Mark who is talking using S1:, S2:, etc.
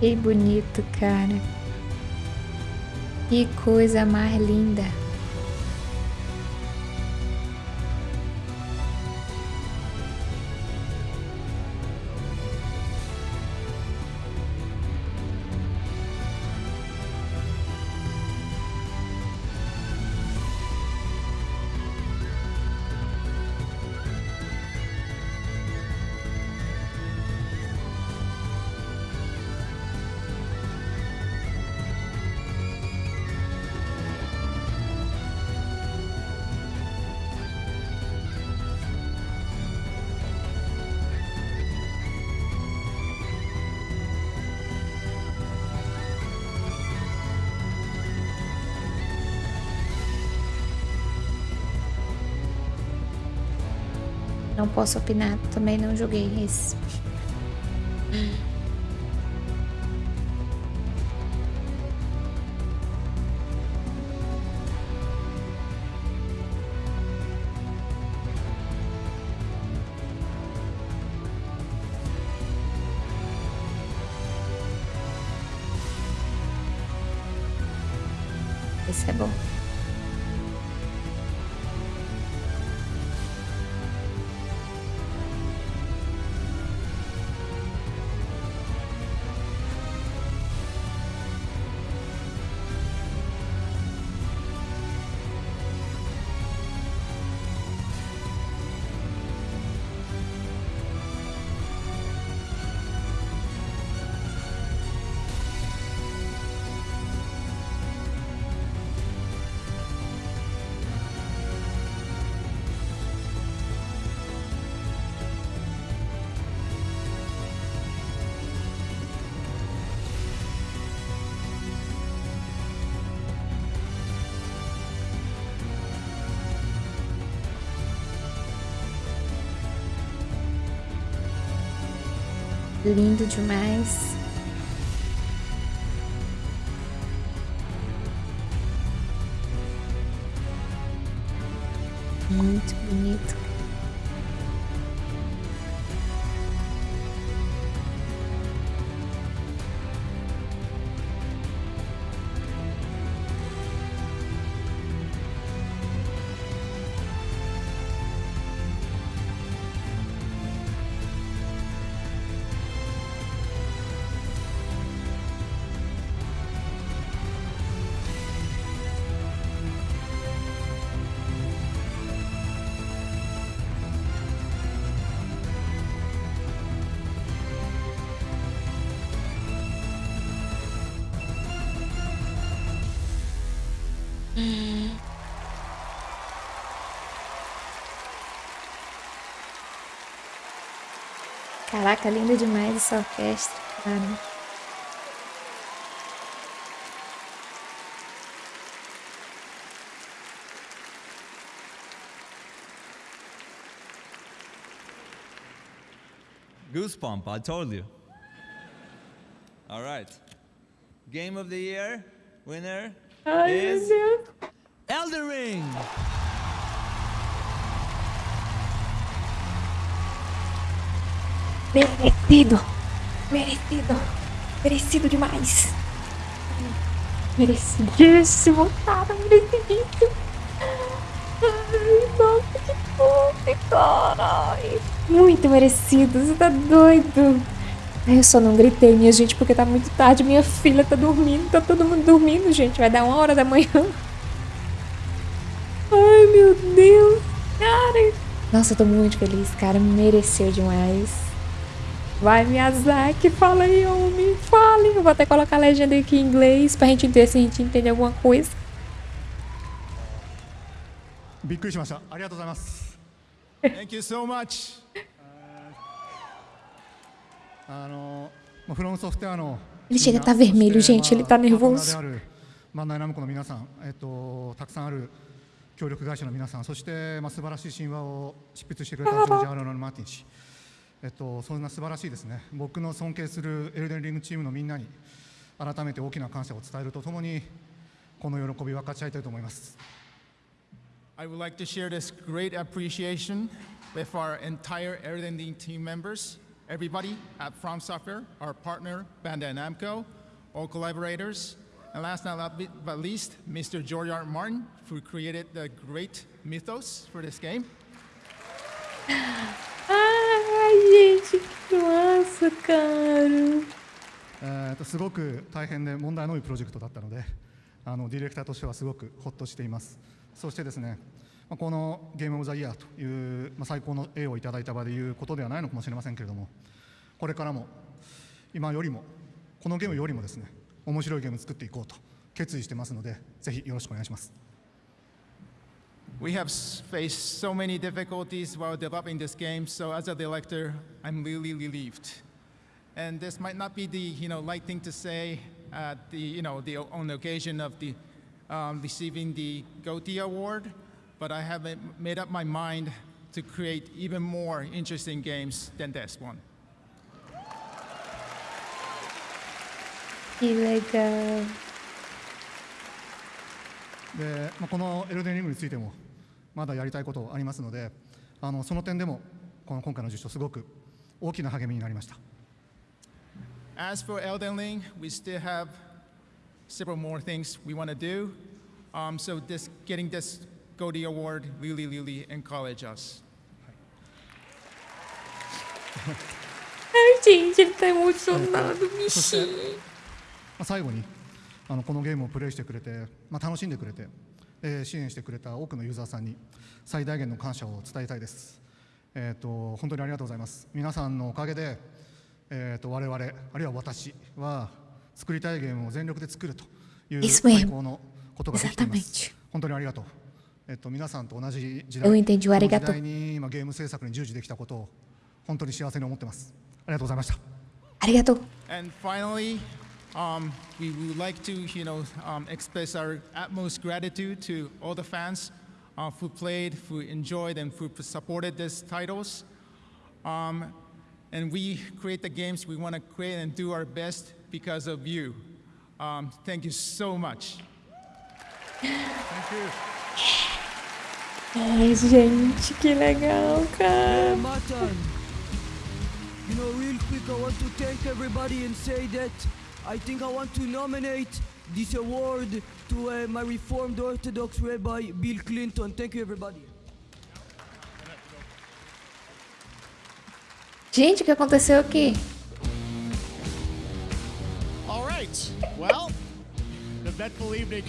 S1: Que bonito, cara. Que coisa mais linda. Não posso opinar, também não joguei esse. Esse é bom. Lindo demais. Muito bonito. Caraca, linda demais essa orquestra, cara.
S2: Goosebump, I told you. All right. Game of the year winner
S1: Ai,
S2: is
S1: meu Deus.
S2: Elden Ring.
S1: Merecido. Merecido. Merecido demais. Merecidíssimo, cara. Merecidíssimo. Ai, nossa, que fofo, cara. Muito merecido. Você tá doido. Ai, Eu só não gritei, minha gente, porque tá muito tarde. Minha filha tá dormindo. Tá todo mundo dormindo, gente. Vai dar uma hora da manhã. Ai, meu Deus. Cara. Nossa, eu tô muito feliz, cara. Mereceu demais. Vai, Miyazaki, fala aí, homem. Fale. Eu vou até colocar a legenda aqui em inglês pra gente ver se a gente entende alguma coisa.
S3: びっくりしました。ありがとうございます。
S2: Thank you so much.
S1: Ele chega a tá vermelho, gente, ele tá
S3: まあ
S1: nervoso.
S3: パートナーであるバンダイナムコの皆さん、えっと、たくさんある協力会社の皆さん、そして、まあ、素晴らしい神話を執筆してくれたジョージ・アーロン・マーティン氏。えっと、そんな素晴らしいですね。僕の尊敬するエルデンリングチームのみんなに。改めて大きな感謝を伝えるとともに。この喜びを分かち合いたいと思います。
S4: I would like to share this great appreciation with our entire Erlending team members. Everybody at From Software, our partner, Bandai Namco, all collaborators, and last but least, Mr. George R. Martin, who created the great mythos for this game.
S1: Ai, gente, que massa, cara.
S3: えーとすごく大変で問題の多いプロジェクトだったのであのディレクターとしてはすごくほっとしていますそしてですねまあこのゲームオブザイヤーという、まあ、最高の栄をいただいた場でいうことではないのかもしれませんけれどもこれからも今よりもこのゲームよりもですね面白いゲームを作っていこうと決意してますのでぜひよろしくお願いします
S4: We have faced so many difficulties while developing this game, so as a director, I'm really relieved. And this might not be the you know light thing to say at the you know the on the occasion of the um, receiving the GOTY award, but I have ma- made up my mind to create even more interesting games than this one.
S1: Que legal.
S3: で、まあ、このエルデンリングについてもまだやりたいことありますのであのその点でもこの今回の受賞すごく大きな励みになりました
S4: As for Elden Ring, we still have several more things we want to do. Um, so this getting this GOTY award really really encourage us.
S1: Emocionado, bichinho.
S3: まあ、最後にあのこのゲームをプレイしてくれて、まあ、楽しんでくれて、えー支援してくれた多くのユーザーさんに最大限の感謝を伝えたいです、えー、と本当にありがとうございます皆さんのおかげで、えー、と我々あるいは私は作りたいゲームを全力で作るという.最高のことができています.本当にありがとう、えー、と皆さんと同じ時
S1: Eu
S3: 代
S1: entendi
S3: の
S1: arigato.
S3: 時代に今ゲーム制作に従事できたことを本当に幸せに思ってますありがとうございました
S1: Arigato.
S4: And finally, um, we would like to, you know, um, express our utmost gratitude to all the fans uh, who played, who enjoyed, and who supported these titles. Um, and we create the games we want to create and do our best because of you. Um, thank you so much.
S1: Ai, gente, que legal, cara.
S5: You know, real quick, I want to thank everybody and say that I think I want to nominate this award to uh, my Reformed Orthodox Rabbi Bill Clinton. Thank you, everybody.
S1: Gente, o que aconteceu aqui?
S6: All right. Well, the eventful evening.